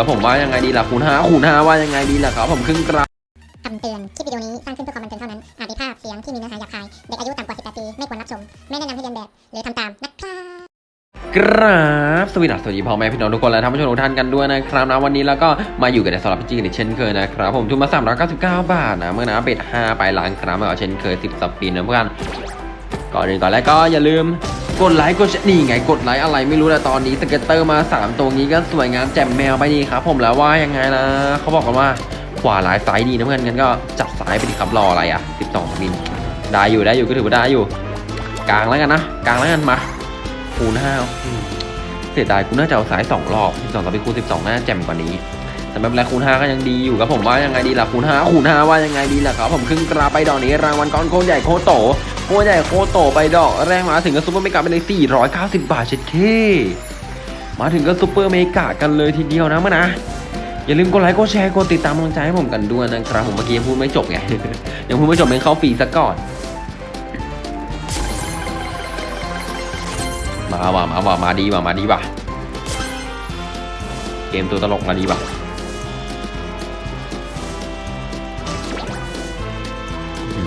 กับผมว่ายังไงดีล่ะคูณห้าคูณห้าว่ายังไงดีล่ะครับผมครึ่งกราฟคำเตือน คลิปวิดีโอนี้สร้างขึ้นเพื่อความบันเทิงเท่านั้น อาจมีภาพเสียงที่มีเนื้อหาหยาบคาย เด็กอายุต่ำกว่า 18 ปี ไม่ควรรับชม ไม่แนะนำให้เรียนแบบ หรือทำตามนะครับกราบสวัสดีสวัสดีพ่อแม่พี่น้องทุกคนและท่านผู้ชมทุกท่านกันด้วยนะครับนะวันนี้แล้วก็มาอยู่กันในสำหรับพี่จีกันอีกเช่นเคยนะครับผมทุนมา 399 บาทนะเพื่อนนะ bet 5ไปล้างครับมาเอาเช่นเคย 10 spin นะเพื่อนก่อนอื่นก่อนแรกก็อย่าลืม กดไลค์กดแชร์นี่ไงกดไลค์อะไรไม่รู้แต่ตอนนี้ scatter มา 3 ตัวนี้ก็สวยงามแจ่มแมวไปดีครับผมแล้วว่ายังไงนะเขาบอกกันว่าขวาหลายซ้ายดีนะเพื่อนงั้นก็จัดซ้ายไปดีครับรออะไรอะ 12สปินได้อยู่ได้อยู่ก็ถือว่าได้อยู่ กลางแล้วกันนะกลางแล้วกันมาคูณห้าเสียดายกูน่าจะเอาสายสองรอบ12ต่อไปคูณ12น่าแจ่มกว่านี้แต่ไม่เป็นไรคูณ5ก็ยังดีอยู่ครับผมว่ายังไงดีล่ะคูณ5คูณ5ว่ายังไงดีล่ะครับผมครึ่งกราไปดอกนี้รางวัลก้อนโคตรใหญ่โคตรโต โคตรใหญ่โคตโตไปดอกแรกมาถึงก็ซุปเปอร์เมกะไปเลย490 บาทเช็ดเท่มาถึงก็ซุปเปอร์เมกะกันเลยทีเดียวนะมื่อนะอย่าลืมกดไลค์กดแชร์กดติดตามกำลังใจให้ผมกันด้วยนะครับผมเมื่อกี้ยังพูดไม่จบไงยังพูดไม่จบเป็นเข้าฟรีซะก่อน มาว่ะมาว่ะมาดีว่ะมาดีว่ะเกมตัวตลกมาดีป่ะ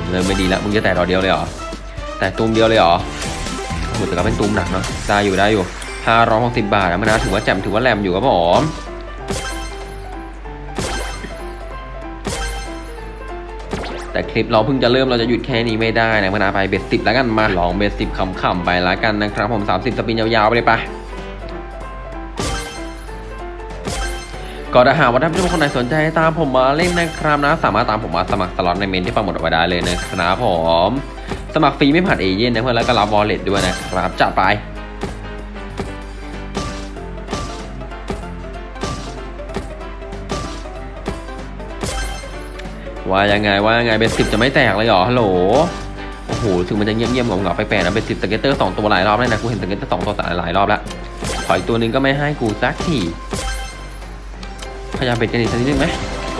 เริ่มไม่ดีแล้วมึงจะแต่ดอกเดียวเลยเหรอ แต่ตูมเดียวเลยเหรอโอ้โหแต่ก็เป็นตูมหนักเนาะได้อยู่ได้อยู่ห้าร้อยหกสิบบาทนะมันนะถือว่าแจ่มถือว่าแหลมอยู่ครับผมแต่คลิปเราเพิ่งจะเริ่มเราจะหยุดแค่นี้ไม่ได้นะมันนะไปเบ็ดสิบแล้วกันมาลองเบ็ดสิบขำๆไปแล้วกันนะครับผม 30 สปินยาวๆ ไปเลยไปก็ถ้าหากว่าท่านผู้ชมคนไหนสนใจตามผมมาเล่นนะครับนะ สามารถตามผมมาสมัครสล็อตในเมนที่ปังหมดเอาไว้ได้เลยนะครับผม สมัครฟรีไม่ผ่านเอเย่นต์นะเพื่อนแล้วก็รับ wallet ด้วยนะครับจัดไปว่ายังไงว่ายังไง bet สิบจะไม่แตกเลยเหรอฮัลโหลโอ้โหถึงมันจะเงียบๆเงาๆไปแปลกๆนะ bet สิบ scatter สองตัวหลายรอบแล้วนะกูเห็น scatter สองตัวหลายรอบแล้วขออีกตัวนึงก็ไม่ให้กูสักทีขยับ bet กันอีกสักนิดนึงไหม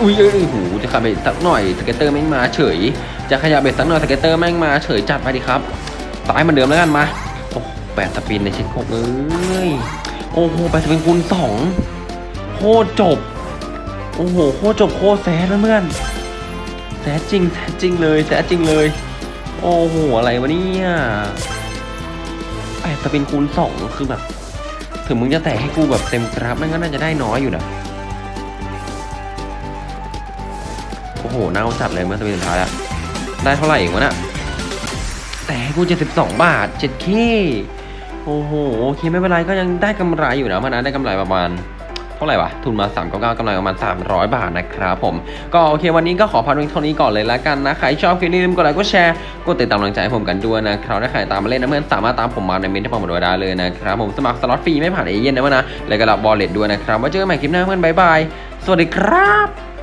อุ้ยเอ้ยหูจะขยับ bet สักหน่อย scatter แม่งมาเฉย จะขยับเบ็ดสักหน่อยสเก็ตเตอร์แม่งมาเฉยจัดไปดิครับตายเหมือนเดิมแล้วกันมาโอ้แปด spin ในเช็คหกเอ้ยโอ้โหแปด spin คูณสองโคตรจบโอ้โหโคตรจบโคตร sad เพื่อน sad จริง sad จริงเลย sad จริงเลย โอ้โหอะไรวะเนี่ยแปด spin คูณสองคือแบบถึงมึงจะแตกให้กูแบบเต็มกราฟมันก็น่าจะได้น้อยอยู่นะโอ้โหน่าจัดเลยเพื่อน spin สุดท้ายอะ ได้เท่าไหร่เองวะน่ะแต่ให้กู72บาท 7K โอ้โหโอเคไม่เป็นไรก็ยังได้กำไรอยู่นะมันนะได้กำไรประมาณเท่าไหร่วะทุนมา399กำไรประมาณ 300 บาทนะครับผม ก็โอเควันนี้ก็ขอพักเพียงเท่านี้ก่อนเลยละกันนะ ใครชอบคลิปนี้อย่าลืมกดไลค์กดแชร์กดติดตามกำลังใจให้ผมกันด้วยนะครับถ้าใครตามมาเล่นนะเพื่อนสามารถตามผมมาในเมนต์ที่ผมบอกไว้ได้เลยนะครับผมสมัครสล็อตฟรีไม่ผ่านเอเย่นต์นะเพื่อนนะแล้วก็รับ wallet ด้วยนะครับไว้เจอกันใหม่คลิปหน้าเพื่อน bye byeสวัสดีครับ